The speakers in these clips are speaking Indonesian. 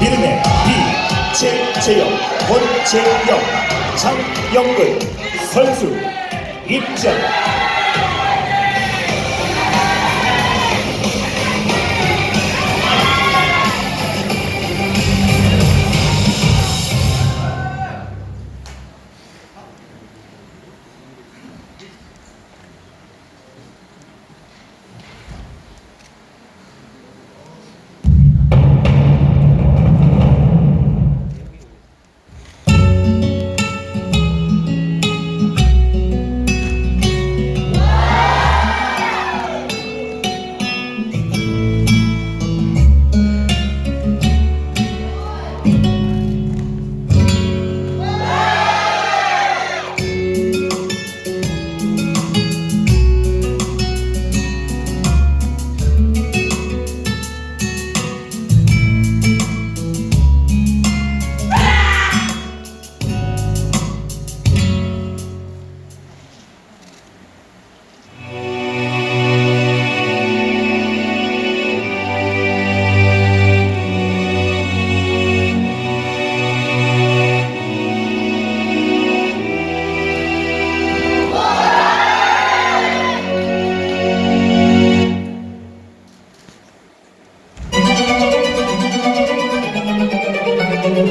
이름의 비채재영, 권재영, 장영근 선수 입장.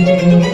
네,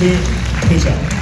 ที่